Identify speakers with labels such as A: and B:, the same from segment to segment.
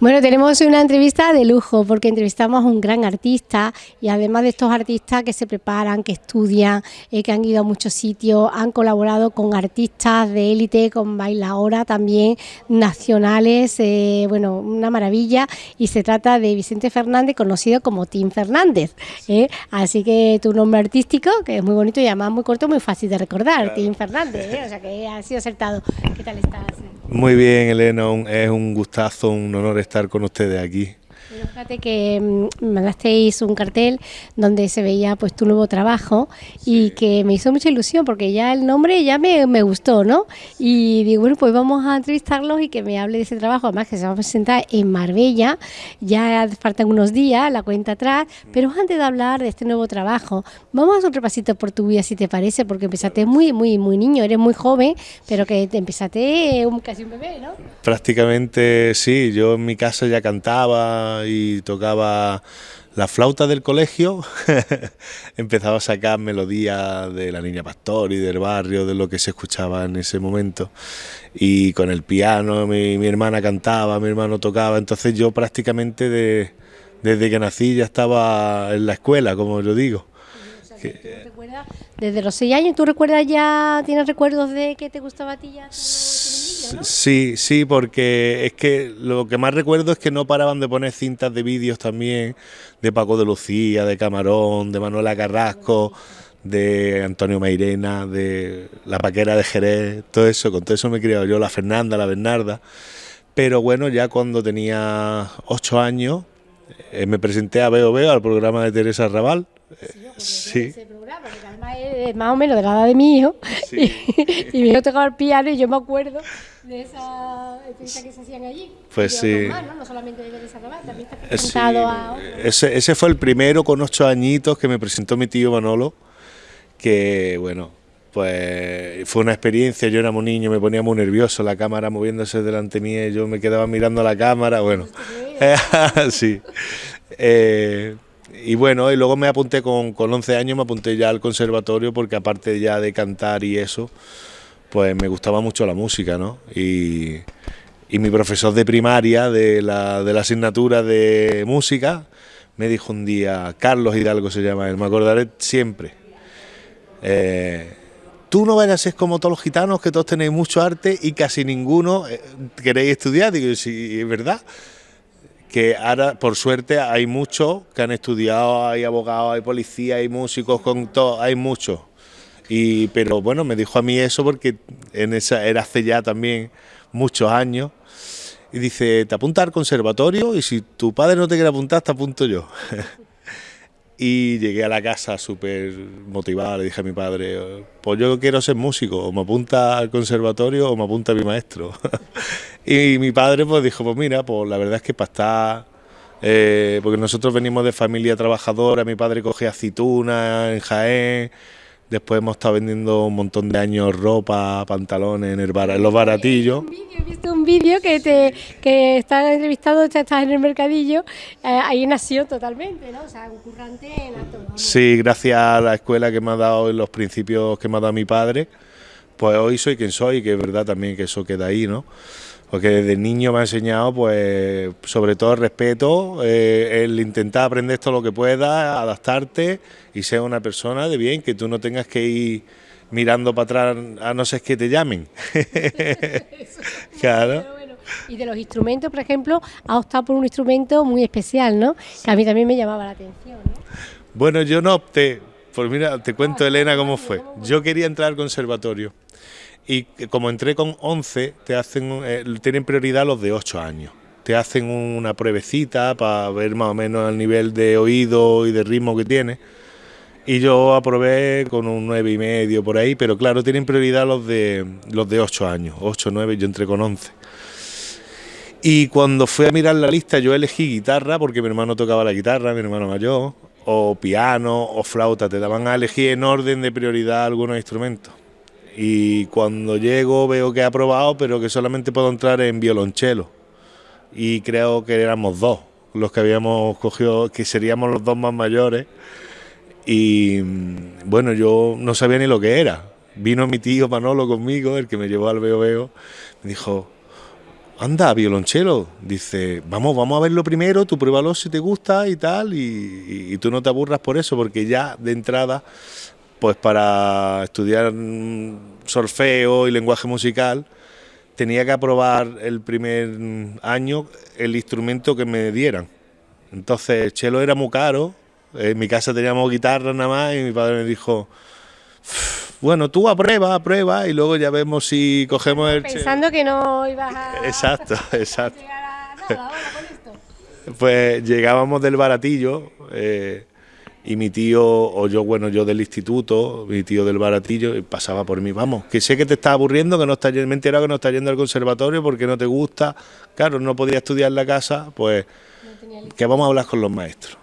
A: Bueno, tenemos una entrevista de lujo porque entrevistamos a un gran artista y además de estos artistas que se preparan, que estudian, eh, que han ido a muchos sitios, han colaborado con artistas de élite, con bailadoras también nacionales, eh, bueno, una maravilla y se trata de Vicente Fernández, conocido como Tim Fernández. ¿eh? Así que tu nombre artístico, que es muy bonito y además muy corto, muy fácil de recordar, Tim Fernández, o sea que ha sido acertado. ¿Qué tal estás?
B: Muy bien, Elena, es un gustazo, un honor estar con ustedes aquí.
A: Fíjate que mm, mandasteis un cartel donde se veía pues tu nuevo trabajo y que me hizo mucha ilusión porque ya el nombre ya me, gustó, ¿no? Y digo, bueno, pues vamos a entrevistarlos y que me hable de ese trabajo, además que se va a presentar en Marbella, ya faltan unos días, la cuenta atrás, pero antes de hablar de este nuevo trabajo, vamos a hacer un repasito por tu vida si te parece, porque empezaste muy, muy, muy niño, eres muy joven, pero que te empezaste casi un bebé, ¿no?
B: Prácticamente sí, yo en mi casa ya cantaba y tocaba la flauta del colegio, empezaba a sacar melodías de la Niña Pastor y del barrio, de lo que se escuchaba en ese momento. Y con el piano, mi, hermana cantaba, mi hermano tocaba, entonces yo prácticamente desde que nací ya estaba en la escuela, como yo digo.
A: desde los seis años, ¿tú recuerdas ya, tienes recuerdos de que te gustaba a ti ya?
B: Sí, sí, porque es que lo que más recuerdo es que no paraban de poner cintas de vídeos también de Paco de Lucía, de Camarón, de Manuela Carrasco, de Antonio Mairena, de La Paquera de Jerez, todo eso, con todo eso me he criado yo, la Fernanda, la Bernarda. Pero bueno, ya cuando tenía ocho años eh, me presenté a Veo Veo, al programa de Teresa Raval.
A: sí más o menos de la edad de mi hijo, y, y, mi hijo tocaba el piano y yo me acuerdo de esa entrevista que se hacían allí.
B: Pues sí.
A: ¿no? solamente de también está presentado a...
B: Ese, ese fue el primero con ocho añitos que me presentó mi tío Manolo, que bueno, pues fue una experiencia, yo era muy niño, me ponía muy nervioso, la cámara moviéndose delante mía y yo me quedaba mirando la cámara, bueno, sí. Eh, y bueno, y luego me apunté con, con 11 años, me apunté ya al conservatorio porque aparte ya de cantar y eso, pues me gustaba mucho la música, ¿no? Y, y mi profesor de primaria de la, asignatura de música me dijo un día, Carlos Hidalgo se llama él, me acordaré siempre. Eh, tú no vayas a ser como todos los gitanos, que todos tenéis mucho arte y casi ninguno eh, queréis estudiar. Digo, sí, es verdad que ahora, por suerte, hay muchos que han estudiado, hay abogados, hay policías, hay músicos, con todo, hay muchos. Y, pero bueno, me dijo a mí eso porque en esa era hace ya también muchos años. Y dice, te apunta al conservatorio y si tu padre no te quiere apuntar, te apunto yo. y llegué a la casa súper motivado, le dije a mi padre, pues yo quiero ser músico, o me apunta al conservatorio o me apunta a mi maestro. y mi padre pues dijo, pues mira, pues la verdad es que para estar, eh, porque nosotros venimos de familia trabajadora, mi padre cogía aceitunas en Jaén, Después hemos estado vendiendo un montón de años ropa, pantalones en, el bar, en los baratillos.
A: He visto un vídeo que te que está entrevistado, estás en el mercadillo, eh, ahí nació totalmente, ¿no? O sea, un currante en alto.
B: Sí, gracias a la escuela que me ha dado y los principios que me ha dado mi padre, pues hoy soy quien soy, que es verdad también que eso queda ahí, ¿no? Porque desde niño me ha enseñado, pues, sobre todo el respeto, eh, el intentar aprender todo lo que puedas, adaptarte y ser una persona de bien, que tú no tengas que ir mirando para atrás a no ser que te llamen.
A: claro. Y de los instrumentos, por ejemplo, ha optado por un instrumento muy especial, ¿no? Que a mí también me llamaba la atención.
B: Bueno, yo no opté. Pues mira, te cuento, Elena, cómo fue. Yo quería entrar al conservatorio y como entré con 11, te hacen, eh, tienen prioridad los de 8 años. Te hacen una pruebecita para ver más o menos el nivel de oído y de ritmo que tiene. Y yo aprobé con un 9 y medio por ahí, pero claro, tienen prioridad los de, los de 8 años, 8, 9, yo entré con 11. Y cuando fui a mirar la lista, yo elegí guitarra, porque mi hermano tocaba la guitarra, mi hermano mayor, o piano, o flauta, te daban a elegir en orden de prioridad algunos instrumentos y cuando llego veo que he aprobado, pero que solamente puedo entrar en violonchelo. Y creo que éramos dos los que habíamos cogido, que seríamos los dos más mayores. Y bueno, yo no sabía ni lo que era. Vino mi tío Manolo conmigo, el que me llevó al Veo Veo, me dijo, anda, violonchelo. Dice, vamos, vamos a verlo primero, tú pruébalo si te gusta y tal, y, tú no te aburras por eso, porque ya de entrada, pues para estudiar solfeo y lenguaje musical, tenía que aprobar el primer año el instrumento que me dieran. Entonces, el chelo era muy caro, en mi casa teníamos guitarra nada más, y mi padre me dijo, bueno, tú aprueba, aprueba y luego ya vemos si cogemos el...
A: Pensando que no ibas a...
B: Exacto, exacto. Pues llegábamos del baratillo eh, y mi tío, o yo, bueno, yo del instituto, mi tío del baratillo, pasaba por mí, vamos, que sé que te está aburriendo, que no está, me he enterado que no está yendo al conservatorio porque no te gusta, claro, no podía estudiar en la casa, pues que vamos a hablar con los maestros.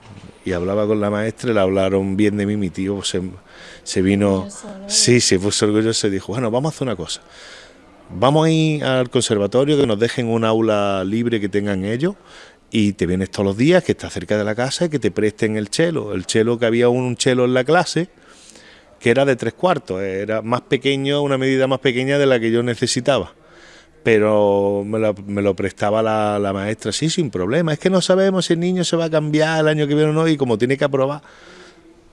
B: Y hablaba con la maestra, le hablaron bien de mí, mi tío se se vino, sí, se puso orgulloso y dijo, bueno, vamos a hacer una cosa, vamos a ir al conservatorio, que nos dejen un aula libre que tengan ellos, y te vienes todos los días, que está cerca de la casa, y que te presten el chelo, el chelo que había un chelo en la clase, que era de tres cuartos, era más pequeño, una medida más pequeña de la que yo necesitaba. Pero me lo, prestaba la, la, maestra, sí, sin problema. Es que no sabemos si el niño se va a cambiar el año que viene o no, y como tiene que aprobar,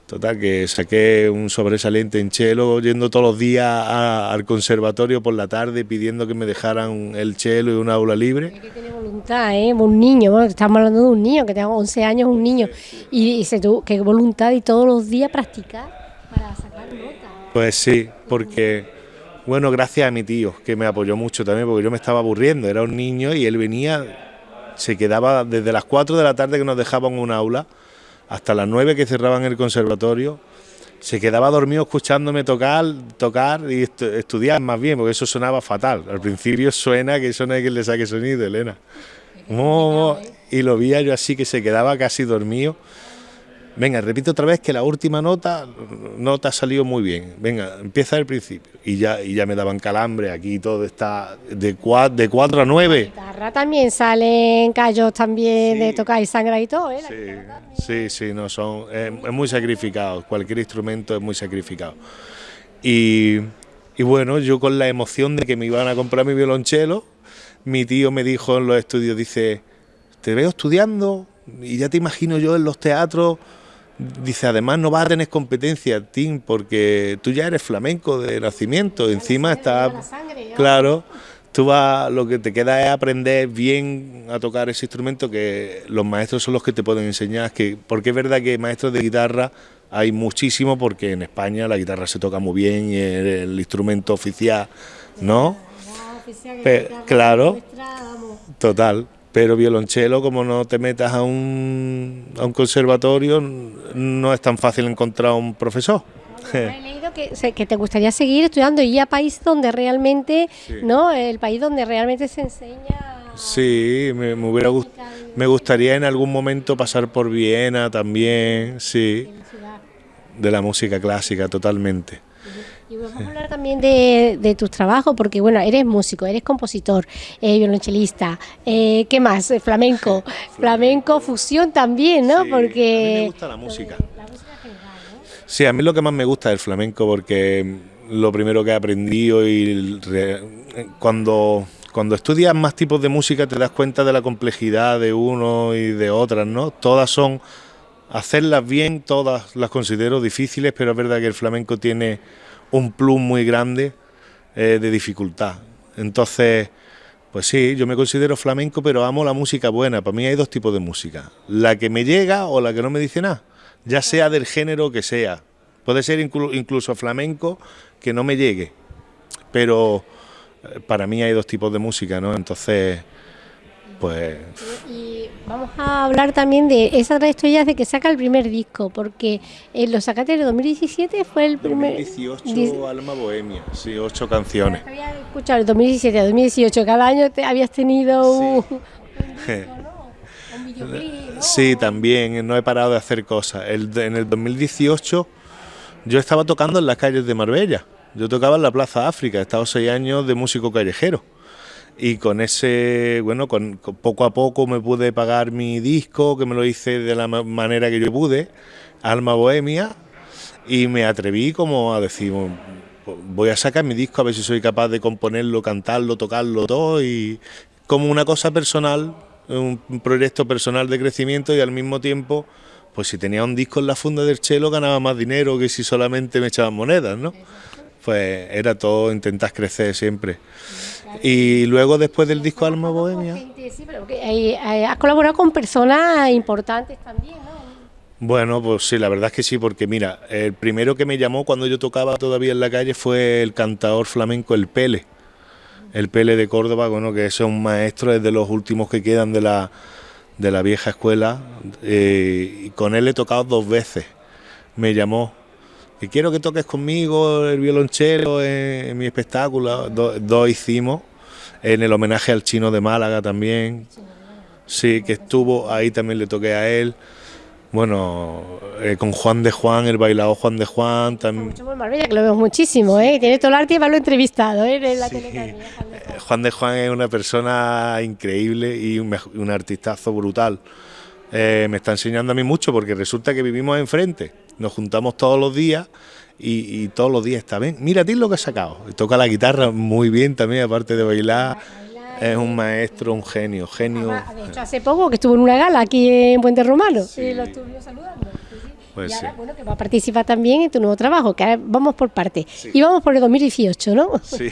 B: Total, que saqué un sobresaliente en chelo, yendo todos los días al conservatorio por la tarde pidiendo que me dejaran el chelo y un aula libre.
A: que tiene voluntad, ¿eh? Un niño, estamos hablando de un niño que tengo 11 años, un niño, y, y se tuvo, que voluntad y todos los días practicar para sacar notas.
B: Pues sí, porque, bueno, gracias a mi tío, que me apoyó mucho también, porque yo me estaba aburriendo, era un niño y él venía, se quedaba desde las 4 de la tarde que nos dejaban un aula hasta las nueve que cerraban el conservatorio, se quedaba dormido escuchándome tocar, tocar y estudiar más bien, porque eso sonaba fatal. Al principio suena que eso no hay quien le saque sonido, Elena. y lo vi yo así que se quedaba casi dormido. Venga, repito otra vez que la última nota no te ha salido muy bien. Venga, empieza el principio. Y ya, y ya me daban calambre, aquí todo está de 4 de cuatro a 9.
A: La guitarra también salen callos también de tocar y sangre y todo, ¿eh?
B: sí, sí, sí, no son, es, muy sacrificado, cualquier instrumento es muy sacrificado. Y, y bueno, yo con la emoción de que me iban a comprar mi violonchelo, mi tío me dijo en los estudios, dice, te veo estudiando y ya te imagino yo en los teatros Dice, además no vas a tener competencia, Tim, porque tú ya eres flamenco de nacimiento, encima está... Claro, tú vas, lo que te queda es aprender bien a tocar ese instrumento, que los maestros son los que te pueden enseñar, que porque es verdad que maestros de guitarra hay muchísimo, porque en España la guitarra se toca muy bien y es el instrumento oficial, ¿no? claro, total pero violonchelo, como no te metas a un, a un conservatorio, no es tan fácil encontrar un profesor.
A: he leído que, te gustaría seguir estudiando y a país donde realmente, ¿no? El país donde realmente se enseña.
B: Sí, me, me hubiera me gustaría en algún momento pasar por Viena también, sí. De la música clásica, totalmente.
A: Y vamos a hablar también de, tus trabajos, porque bueno, eres músico, eres compositor, eh, violonchelista, eh, ¿qué más? Eh, flamenco, flamenco, fusión también, ¿no? porque
B: a mí me gusta la música. Sí, a mí lo que más me gusta es el flamenco, porque lo primero que he aprendido y cuando cuando estudias más tipos de música te das cuenta de la complejidad de uno y de otras, ¿no? Todas son hacerlas bien, todas las considero difíciles, pero es verdad que el flamenco tiene un plus muy grande eh, de dificultad. Entonces, pues sí, yo me considero flamenco, pero amo la música buena. Para mí hay dos tipos de música. La que me llega o la que no me dice nada. Ya sea del género que sea. Puede ser incluso flamenco que no me llegue. Pero eh, para mí hay dos tipos de música, ¿no? Entonces, pues...
A: Y vamos a hablar también de esa trayectoria de que saca el primer disco, porque en Los Sacates de 2017 fue el primer...
B: 2018 Alma Bohemia, sí, ocho canciones.
A: Había escuchado el 2017 2018, cada año te habías tenido un,
B: Sí, también, no he parado de hacer cosas. en el 2018 yo estaba tocando en las calles de Marbella, yo tocaba en la Plaza África, he estado seis años de músico callejero y con ese, bueno, con, poco a poco me pude pagar mi disco, que me lo hice de la manera que yo pude, Alma Bohemia, y me atreví como a decir, voy a sacar mi disco a ver si soy capaz de componerlo, cantarlo, tocarlo todo y como una cosa personal, un proyecto personal de crecimiento y al mismo tiempo, pues si tenía un disco en la funda del chelo ganaba más dinero que si solamente me echaban monedas, ¿no? Pues era todo, intentas crecer siempre. Y luego después del disco Alma Bohemia...
A: has colaborado con personas importantes también, ¿no?
B: Bueno, pues sí, la verdad es que sí, porque mira, el primero que me llamó cuando yo tocaba todavía en la calle fue el cantador flamenco El Pele. El Pele de Córdoba, bueno, que es un maestro, es de los últimos que quedan de la, de la vieja escuela. Eh, y con él he tocado dos veces. Me llamó, que quiero que toques conmigo el violonchelo en, mi espectáculo. dos hicimos, en el homenaje al chino de Málaga también. Sí, que estuvo, ahí también le toqué a él. Bueno, eh, con Juan de Juan, el bailado Juan de Juan también.
A: Mucho por Marbella, que lo vemos muchísimo, ¿eh? Tiene todo el arte y va lo entrevistado, ¿eh? En la
B: sí. Juan de Juan es una persona increíble y un, un artistazo brutal. Eh, me está enseñando a mí mucho porque resulta que vivimos enfrente, nos juntamos todos los días y, todos los días está bien. Mira, a ti lo que ha sacado. Toca la guitarra muy bien también, aparte de bailar. Es un maestro, un genio, genio.
A: de hecho, hace poco que estuvo en una gala aquí en Puente Romano y lo estuvo saludando. Pues y ahora, bueno, que va a participar también en tu nuevo trabajo, que vamos por parte. Y vamos por el 2018, ¿no?
B: Sí.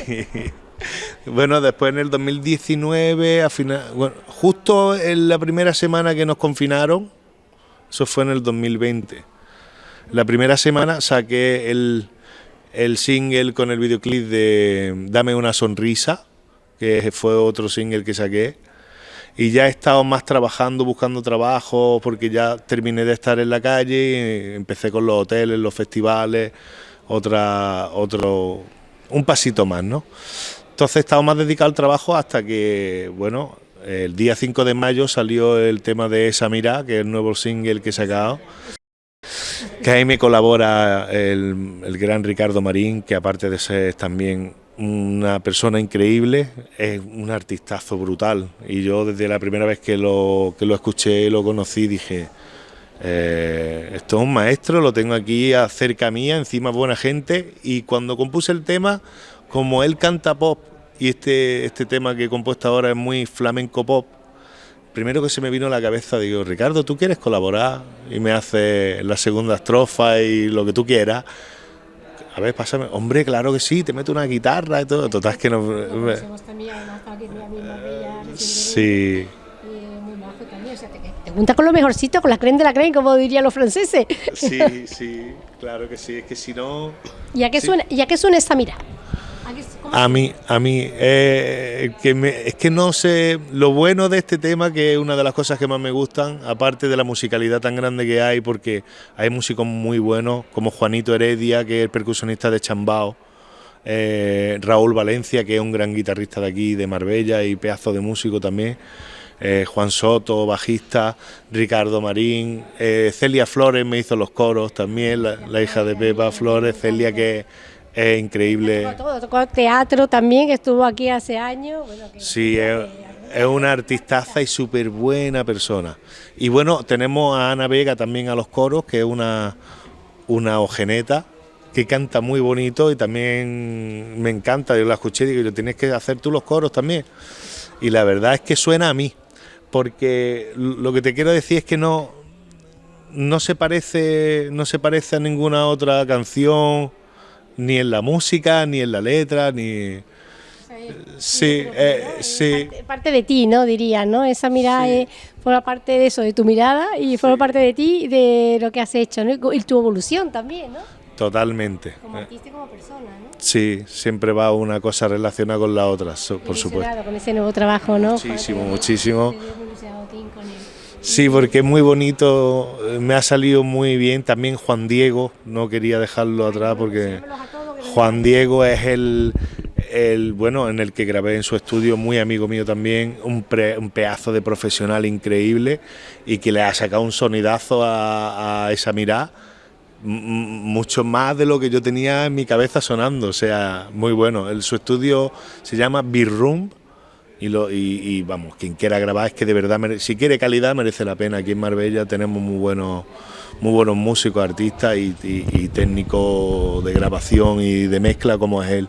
B: Bueno, después en el 2019, a final, bueno, justo en la primera semana que nos confinaron, eso fue en el 2020. La primera semana saqué el, el single con el videoclip de Dame una sonrisa, que fue otro single que saqué. Y ya he estado más trabajando, buscando trabajo, porque ya terminé de estar en la calle, empecé con los hoteles, los festivales, otra, otro, un pasito más, ¿no? Entonces he estado más dedicado al trabajo hasta que, bueno, el día 5 de mayo salió el tema de Esa Mira, que es el nuevo single que he sacado. Que ahí me colabora el, el gran Ricardo Marín, que aparte de ser también una persona increíble, es un artistazo brutal. Y yo desde la primera vez que lo, que lo escuché, lo conocí, dije, eh, esto es un maestro, lo tengo aquí cerca mía, encima buena gente. Y cuando compuse el tema, como él canta pop, y este, este tema que he compuesto ahora es muy flamenco pop, primero que se me vino a la cabeza, digo, Ricardo, ¿tú quieres colaborar? Y me hace la segunda estrofa y lo que tú quieras a ver, pásame, hombre, claro que sí, te meto una guitarra y todo, total que no... Sí.
A: Te junta con lo mejorcito, con la creen de la creen, como dirían los franceses.
B: Sí, sí, claro que sí, es que si no...
A: ¿Y a qué, suena, ¿y a qué suena esta mira?
B: A mí, a mí, eh, que es que no sé, lo bueno de este tema, que es una de las cosas que más me gustan, aparte de la musicalidad tan grande que hay, porque hay músicos muy buenos, como Juanito Heredia, que es el percusionista de Chambao, eh, Raúl Valencia, que es un gran guitarrista de aquí, de Marbella, y pedazo de músico también, eh, Juan Soto, bajista, Ricardo Marín, Celia Flores me hizo los coros también, la, la hija de Pepa Flores, Celia que es increíble.
A: Tocó, tocó teatro también, que estuvo aquí hace años.
B: sí, es, una artistaza y súper buena persona. Y bueno, tenemos a Ana Vega también a los coros, que es una, una ojeneta que canta muy bonito y también me encanta, yo la escuché y digo, yo tienes que hacer tú los coros también. Y la verdad es que suena a mí, porque lo que te quiero decir es que no, no se parece, no se parece a ninguna otra canción ni en la música, ni en la letra, ni... Sí, eh, sí.
A: Parte, de ti, ¿no? Diría, ¿no? Esa mirada forma parte de eso, de tu mirada y forma parte de ti, de lo que has hecho, ¿no? Y tu evolución también, ¿no?
B: Totalmente.
A: Como artista y como persona, ¿no?
B: Sí, siempre va una cosa relacionada con la otra, por supuesto.
A: Con ese nuevo trabajo, ¿no?
B: Muchísimo, muchísimo. Sí, porque es muy bonito, me ha salido muy bien. También Juan Diego, no quería dejarlo atrás porque Juan Diego es el, el, bueno, en el que grabé en su estudio, muy amigo mío también, un, un pedazo de profesional increíble y que le ha sacado un sonidazo a, esa mirada, mucho más de lo que yo tenía en mi cabeza sonando, o sea, muy bueno. El, su estudio se llama B-Room y, lo, y, vamos, quien quiera grabar es que de verdad, si quiere calidad merece la pena. Aquí en Marbella tenemos muy buenos, muy buenos músicos, artistas y, técnicos de grabación y de mezcla como es él.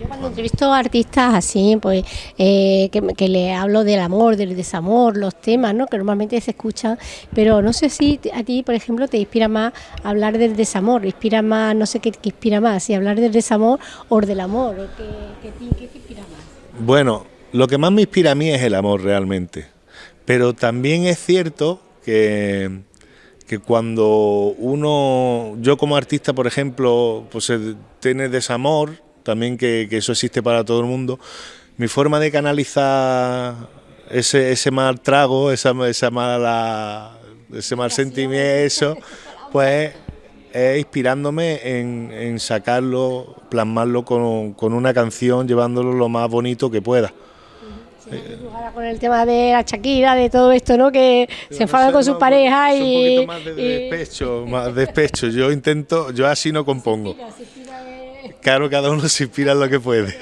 A: Yo cuando entrevisto a artistas así, pues eh, que, que le hablo del amor, del desamor, los temas, ¿no? Que normalmente se escuchan, pero no sé si a ti, por ejemplo, te inspira más hablar del desamor, inspira más, no sé qué, qué inspira más, si hablar del desamor o del amor, o qué, qué, qué te inspira más.
B: Bueno, lo que más me inspira a mí es el amor realmente, pero también es cierto que que cuando uno, yo como artista, por ejemplo, pues tiene desamor, también que, eso existe para todo el mundo, mi forma de canalizar ese, ese mal trago, esa, esa mala, ese mal sentimiento, pues es inspirándome en, sacarlo, plasmarlo con, con una canción, llevándolo lo más bonito que pueda
A: con el tema de la Shakira, de todo esto, ¿no? Que se enfada con su pareja y...
B: Un poquito más de despecho, más despecho. Yo intento, yo así no compongo. Claro, cada uno se inspira en lo que puede.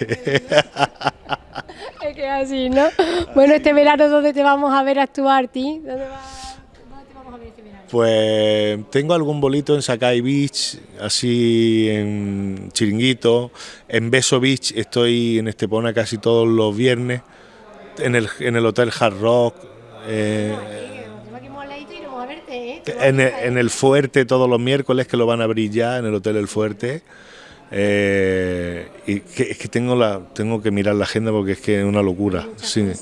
A: es que así, ¿no? Bueno, este verano, ¿dónde te vamos a ver actuar, ti? ¿Dónde,
B: ver este verano? Pues tengo algún bolito en Sakai Beach, así en Chiringuito. En Beso Beach estoy en Estepona casi todos los viernes en el, en el Hotel Hard Rock. Eh, en, el, en el Fuerte todos los miércoles que lo van a abrir ya en el Hotel El Fuerte. Eh, y que, es que tengo la tengo que mirar la agenda porque es que es una locura. Sí.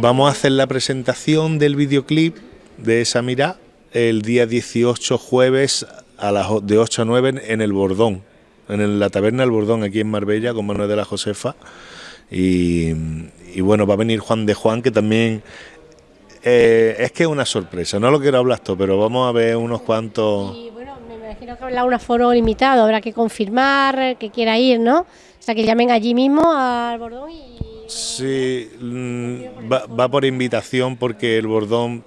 B: Vamos a hacer la presentación del videoclip de esa mira el día 18 jueves a las de 8 a 9 en el Bordón, en la taberna del Bordón aquí en Marbella con Manuel de la Josefa. Y, y bueno, va a venir Juan de Juan, que también eh, es que es una sorpresa. No lo quiero hablar todo, pero vamos a ver unos cuantos.
A: Y bueno, me imagino que habrá un aforo limitado, habrá que confirmar que quiera ir, ¿no? O sea, que llamen allí mismo al Bordón y.
B: Sí, mm, va, por invitación porque el Bordón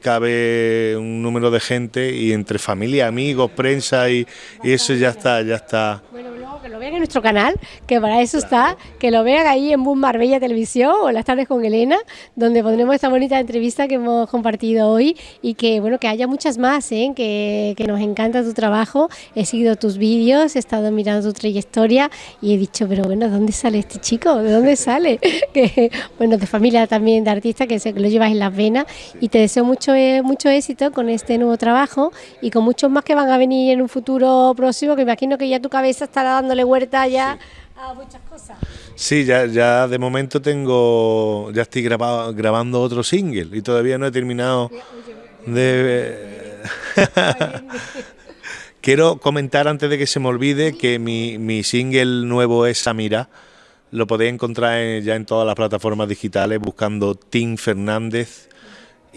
B: cabe un número de gente y entre familia, amigos, prensa y, y eso ya está, ya está
A: que lo vean en nuestro canal, que para eso está, que lo vean ahí en Boom Marbella Televisión o las tardes con Elena, donde pondremos esta bonita entrevista que hemos compartido hoy y que bueno, que haya muchas más, ¿eh? que, que nos encanta tu trabajo, he seguido tus vídeos, he estado mirando tu trayectoria y he dicho, pero bueno, ¿dónde sale este chico? ¿De dónde sale? que bueno, de familia también de artista, que sé que lo llevas en las venas y te deseo mucho, eh, mucho éxito con este nuevo trabajo y con muchos más que van a venir en un futuro próximo, que imagino que ya tu cabeza estará dando huerta ya a muchas cosas.
B: Sí, ya, ya de momento tengo, ya estoy grabado, grabando otro single y todavía no he terminado de... Quiero comentar antes de que se me olvide que mi, mi single nuevo es Samira. Lo podéis encontrar ya en todas las plataformas digitales buscando Tim Fernández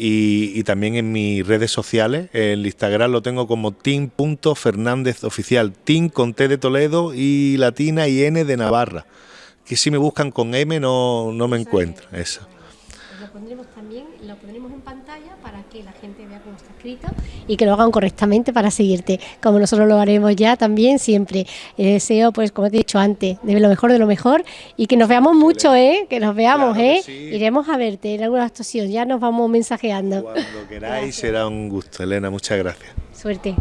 B: y, también en mis redes sociales. El Instagram lo tengo como team.fernández oficial. Team con T de Toledo y latina y N de Navarra. Que si me buscan con M no, no me encuentro. Eso.
A: Pues lo pondremos también, lo pondremos en pantalla para que la gente escrito y que lo hagan correctamente para seguirte, como nosotros lo haremos ya también siempre. Eh, deseo, pues como te he dicho antes, de lo mejor de lo mejor y que nos veamos mucho, ¿eh? Que nos veamos, ¿eh? Iremos a verte en alguna actuación, ya nos vamos mensajeando.
B: Cuando queráis será un gusto, Elena, muchas gracias.
A: Suerte.